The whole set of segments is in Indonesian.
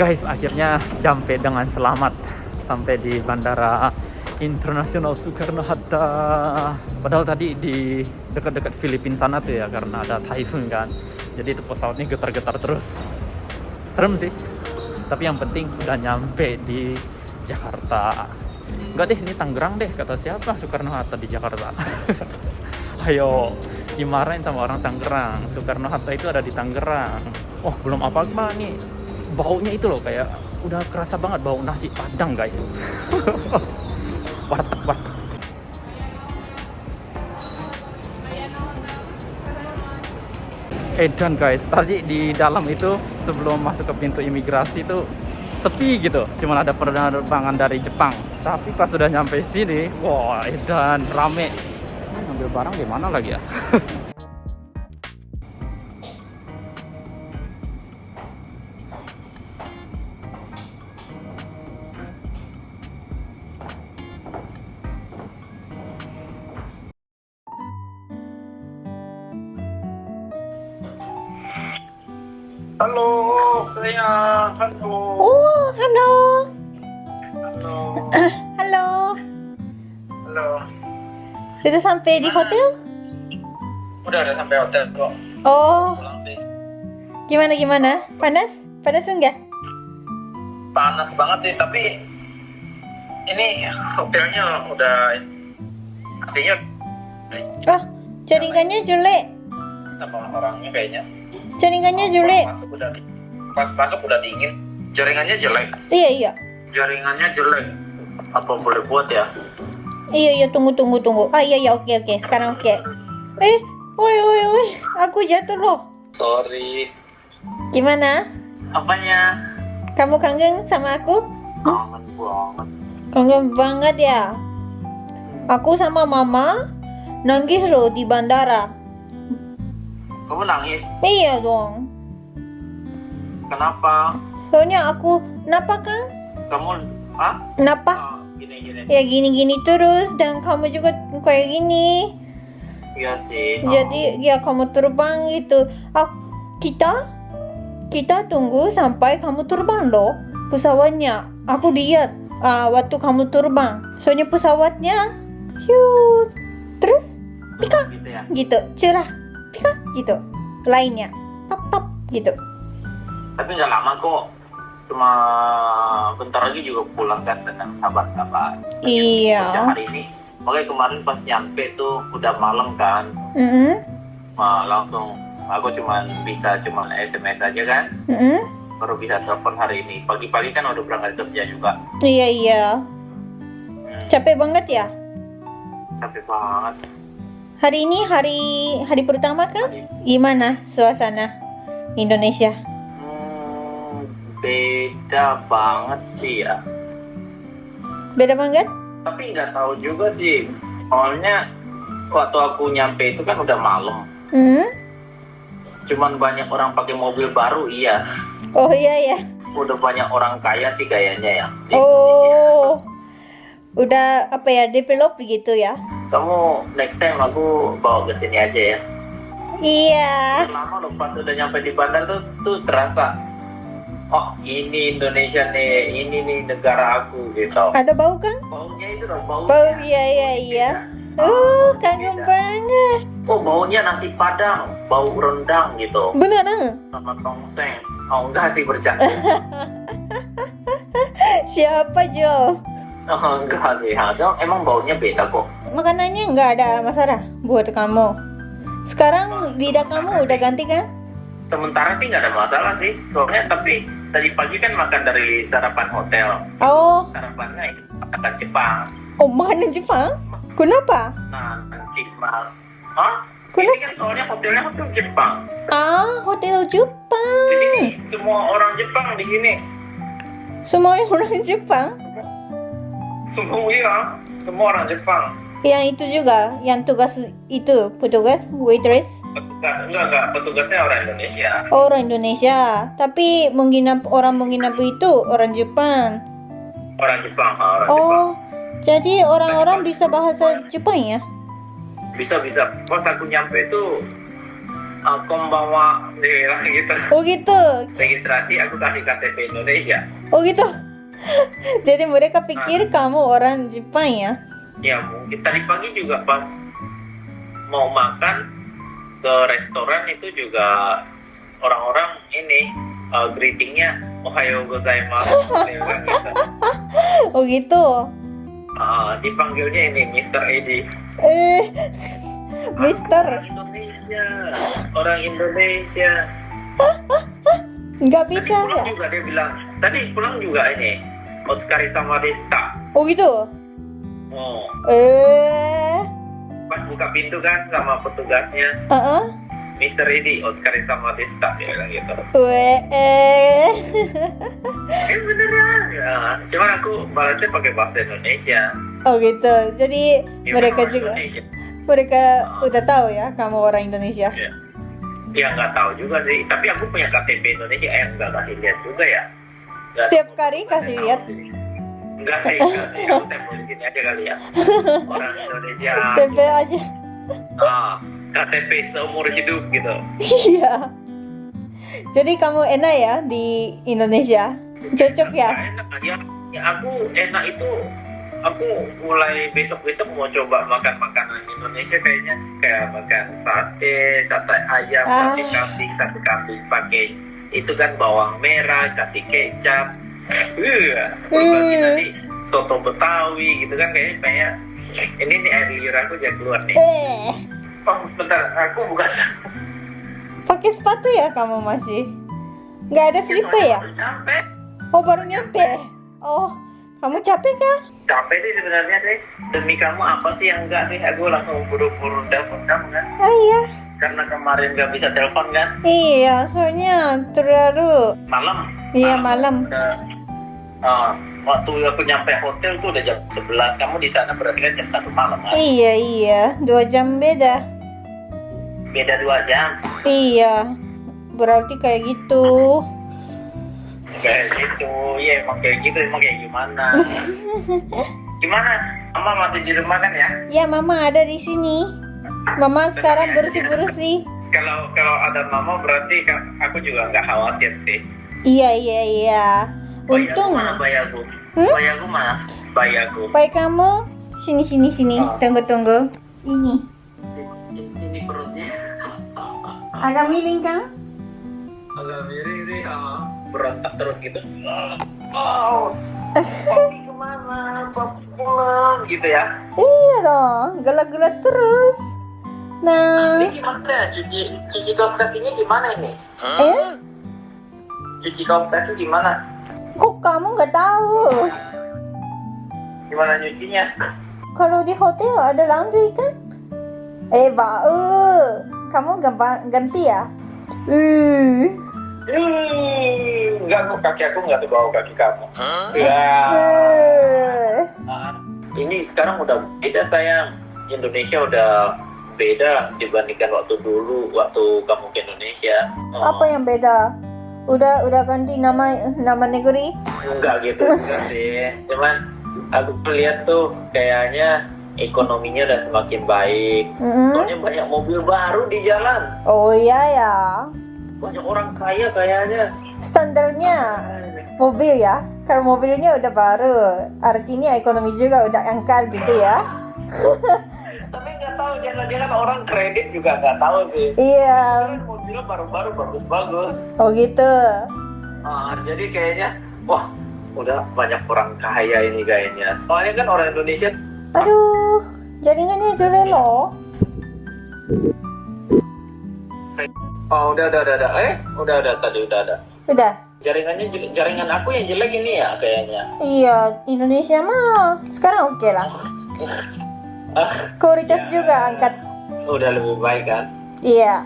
Guys, akhirnya sampai dengan selamat sampai di Bandara Internasional Soekarno-Hatta. Padahal tadi di dekat-dekat Filipina sana tuh ya karena ada typhoon kan. Jadi itu pesawatnya getar-getar terus. Serem sih. Tapi yang penting udah nyampe di Jakarta. Enggak deh, ini Tangerang deh kata siapa Soekarno-Hatta di Jakarta. Ayo, dimarahin sama orang Tangerang. Soekarno-Hatta itu ada di Tangerang. Oh, belum apa-apa nih. Baunya itu loh kayak udah kerasa banget bau nasi padang guys. warteg warteg. Edan guys, tadi di dalam itu sebelum masuk ke pintu imigrasi itu sepi gitu, cuman ada penerbangan dari Jepang. Tapi pas sudah nyampe sini, wah Edan rame. Ngambil barang di mana lagi ya? Halo, sayang. Halo. Oh, halo. Halo. Halo. Halo. Sudah sampai di hotel? Udah udah sampai hotel kok. Oh, Pulang sih. gimana gimana? Panas? Panas enggak? Panas banget sih, tapi ini hotelnya udah AC-nya Oh, jaringannya jelek. sama orangnya kayaknya. Jaringannya Pas jelek. masuk udah pas masuk udah dingin. Jaringannya jelek. Iya, iya. Jaringannya jelek. Apa boleh buat ya? Iya, iya, tunggu tunggu tunggu. Ah, iya iya, oke oke. Sekarang oke. Eh, woi woi woi. Aku jatuh loh. Sorry. Gimana? Apanya? Kamu kangen sama aku? Kangen banget. Kangen banget ya. Aku sama mama nangis loh di bandara. Kamu nangis? Iya dong. Kenapa? Soalnya aku napa kan? Kamu ah? Napa? Oh, gini gini. ya gini-gini terus dan kamu juga kayak gini Iya sih. jadi ya kamu terbang gitu ah kita kita tunggu sampai kamu terbang loh pesawatnya aku lihat ah, waktu kamu terbang soalnya pesawatnya hiu terus Pika. Gitu ya. gitu cerah gitu lainnya pap pap gitu Tapi nggak lama kok. Cuma bentar lagi juga pulang kan dengan sabar-sabar. iya Sejak hari ini. Makanya kemarin pas nyampe tuh udah malam kan. mm Nah, langsung aku cuma bisa cuma SMS aja kan. Baru bisa telepon hari ini. Pagi-pagi kan udah berangkat kerja juga. iya iya Hmm, capek banget ya capek banget. Hari ini hari hari pertama kan? Gimana suasana Indonesia? Hmm, beda banget sih ya. Beda banget? Tapi nggak tahu juga sih. Soalnya waktu aku nyampe itu kan udah malam. Hmm? Cuman banyak orang pakai mobil baru, iya. Oh iya ya. Udah banyak orang kaya sih kayaknya ya. di Indonesia. Oh. Udah apa ya develop gitu ya? Kamu next time aku bawa ke sini aja ya. Iya. Lama loh pas udah nyampe di bandar tuh tuh terasa. Oh ini Indonesia nih, ini nih negara aku gitu. Ada bau kan? Baunya itu loh baunya. Bau iya iya iya. Uh, kangen beda. banget. Oh baunya nasi padang, bau rendang gitu, Beneran? sama tongseng. Oh enggak sih bercanda. Siapa Jo? Oh, enggak sih, ha. Dong, emang baunya beda kok. Makanannya nggak ada masalah buat kamu. Sekarang lidah kamu udah ganti kan? Sementara sih nggak ada masalah sih. Soalnya tapi tadi pagi kan makan dari sarapan hotel. Oh, Sarapannya itu makan Jepang. oh makanan Jepang? Kenapa? Nah, nanti mal. Hah? Kenapa? Ini kan soalnya hotelnya hotel Jepang. Ah, hotel Di Jepang. sini semua orang Jepang di sini. Semua orang Jepang. Semua semua orang Jepang. Yang itu juga, yang tugas itu petugas waitress Petugas enggak enggak, petugasnya orang Indonesia. orang Indonesia. Tapi menginap orang menginap itu orang Jepang. Orang Jepang, ha, orang Jepang. Oh, jadi orang-orang bisa bahasa Jepang ya? Bisa bisa. Pas aku nyampe itu kombawa dia bilang gitu Oh gitu. registrasi aku kasih KTP Indonesia Oh gitu. Jadi mereka pikir kamu orang Jepang ya? ya mungkin tadi pagi juga pas mau makan ke restoran itu juga orang-orang ini uh, greetingnya Ohayo gozaimasu gitu. Oh gitu. Uh, dipanggilnya ini Mr. Edi Eh, Mister, orang Indonesia orang Indonesia nggak tadi bisa pulang ya? juga dia bilang tadi pulang juga ini Otskari sama Desta Oh gitu. oh Eh, pas buka pintu kan sama petugasnya uh -uh. Mr. Edi Otskari sama Desta dia bilang gitu Weh, eh. eh beneran ya cuman aku balasnya pakai bahasa Indonesia Oh gitu. Jadi Ya, mereka juga, Indonesia. mereka udah tahu ya kamu orang Indonesia. ya ya nggak tahu juga sih tapi aku punya KTP Indonesia eh nggak kasih lihat juga ya Nggak Setiap kali kasih lihat. Enggak sih, enggak sih. Aku tempel di sini aja kali ya. Orang Indonesia. Tempe aja. Ah, KTP seumur hidup gitu. Iya. Jadi kamu enak ya di Indonesia? Cocok ya? Enak ya. Ya aku enak itu aku mulai besok-besok mau coba makan makanan Indonesia kayaknya kayak makan sate, sate ayam, Ah. sate kambing, sate kambing pakai itu kan bawang merah, kasih kecap. Uh, Hmm. nanti soto Betawi gitu kan kayaknya kayak ini nih air liur aku jangan keluar nih. Eh, Oh, bentar, aku bukan pakai sepatu ya kamu masih? Nggak ada slipper ya? Capek. Oh baru nyampe. Oh, kamu capek kah? Capek sih sebenarnya sih. Demi kamu apa sih yang enggak sih? Aku langsung buru-buru telepon kamu kan. Ah iya. Karena kemarin nggak bisa telepon kan. Iya, soalnya terlalu. Malam. Iya malam. Udah, ah, waktu aku nyampe hotel tuh udah jam 11. Kamu di sana berarti kan jam 1 malam kan? Iya iya, dua jam beda. Beda dua jam. Iya, berarti kayak gitu. Kayak gitu. Iya emang kayak gitu. Emang kayak gimana? gimana? Mama masih di rumah kan ya? Ya mama ada di sini. Mama sekarang bersih bersih. Kalau kalau ada mama berarti aku juga nggak khawatir sih. Iya iya iya. Untung. Bayaku mana bayaku? Hmm? Bayaku mana? Bayaku. Baik kamu. Sini sini sini. Oh. Tunggu tunggu. Ini. Ini, ini perutnya Agak miring kan? agak miring sih. ah. berontak terus gitu. Oh, papi ke mana? Papi pulang gitu ya. Iya dong. Gelak-gelak terus. Nah. Ini gimana? Cuci cuci kaos kakinya gimana ini? Eh? Cuci kaos kaki gimana? Kok kamu nggak tahu? Gimana nyucinya? Kalau di hotel ada laundry kan? Eh, bau. Kamu gampang ganti ya? Uh. Hmm, enggak kok kaki aku nggak sebau kaki kamu. Ya. Uh. Ah, ini sekarang udah beda sayang. Indonesia udah beda dibandingkan waktu dulu waktu kamu ke Indonesia. Oh, Apa yang beda? Udah udah ganti nama nama negeri? Enggak gitu enggak sih. Cuman aku lihat tuh kayaknya ekonominya udah semakin baik. Mm-mm. Soalnya banyak mobil baru di jalan. Oh iya ya. Banyak orang kaya kayaknya. Standarnya mobil ya. Kalau mobilnya udah baru, artinya ekonomi juga udah angkat gitu ya. Nggak tahu jangan-jangan orang kredit juga nggak tahu sih. Iya. Kan mobilnya baru-baru bagus-bagus. Oh gitu. Ah, jadi kayaknya wah udah banyak orang kaya ini kayaknya. Soalnya kan orang Indonesia Aduh, jaringannya jelek loh. oh udah udah udah, udah. eh udah udah tadi udah ada. Udah. Jaringannya jaringan aku yang jelek ini ya kayaknya. Iya, Indonesia mah sekarang oke lah. Ah, Kualitas Ya. juga angkat. udah lebih baik kan? Iya.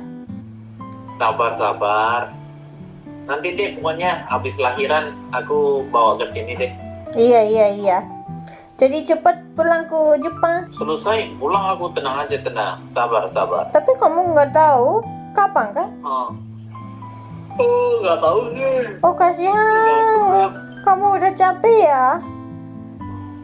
Sabar sabar. Nanti deh pokoknya habis lahiran aku bawa ke sini deh. Iya, iya, iya. Jadi cepat pulang ke Jepang. Selesai pulang aku tenang aja tenang. Sabar sabar. Tapi kamu nggak tahu kapan kan? Oh, oh nggak tahu sih. Oh kasihan. Kamu udah capek ya?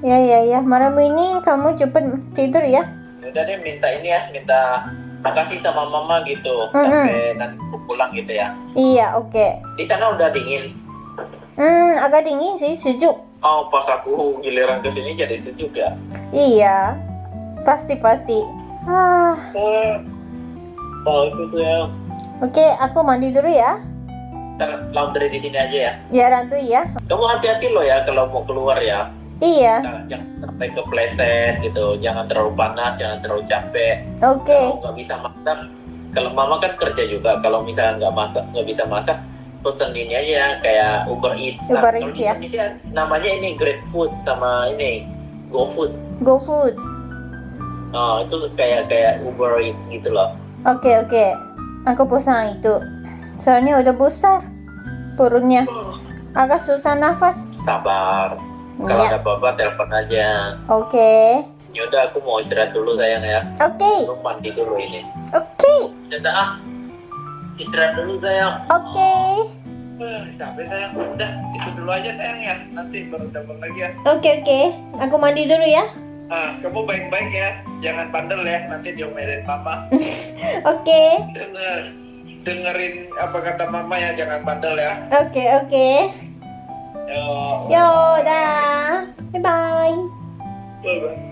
Ya, ya, ya. Malam ini kamu cepat tidur ya. Udah deh minta ini ya, minta makasih sama mama gitu Mm-mm. sampai nanti aku pulang gitu ya. Iya, oke. Di sana udah dingin. Hmm, agak dingin sih, sejuk. Oh, pas aku giliran ke sini jadi sejuk ya. Iya. Pasti pasti. Ah, Oh, itu tuh ya. oke, aku mandi dulu ya. Laundry di sini aja ya. Ya, Rantu ya. Kamu hati-hati loh ya kalau mau keluar ya. Iya. Jangan, jangan sampai kepleset gitu. Jangan terlalu panas, jangan terlalu capek. Oke. Kalau nggak bisa masak, kalau mama kan kerja juga. Kalau misalnya nggak masak, nggak bisa masak, pesen ini aja kayak Uber Eats. Nah, Uber Eats ya. Indonesia namanya ini Grab Food sama ini GoFood. Go food. Oh, itu kayak kayak Uber Eats gitu loh. Oke, oke. Aku pesan itu. Soalnya udah besar perutnya. Agak susah nafas. Sabar. Kalau Iya. ada apa-apa telepon aja. Oke. Yaudah aku mau istirahat dulu sayang ya. Oke. Lu mandi dulu ini. Oke. Yaudah ah. Istirahat dulu sayang. Oke. Eh, sampai sayang. Udah, itu dulu aja sayang ya. Nanti baru telepon lagi ya. Oke, oke. Aku mandi dulu ya. Ah, kamu baik-baik ya. Jangan bandel ya. Nanti diomelin mama. Oke. Denger. Dengerin apa kata mama ya. Jangan bandel ya. Oke, oke. 哟大家拜拜。拜拜。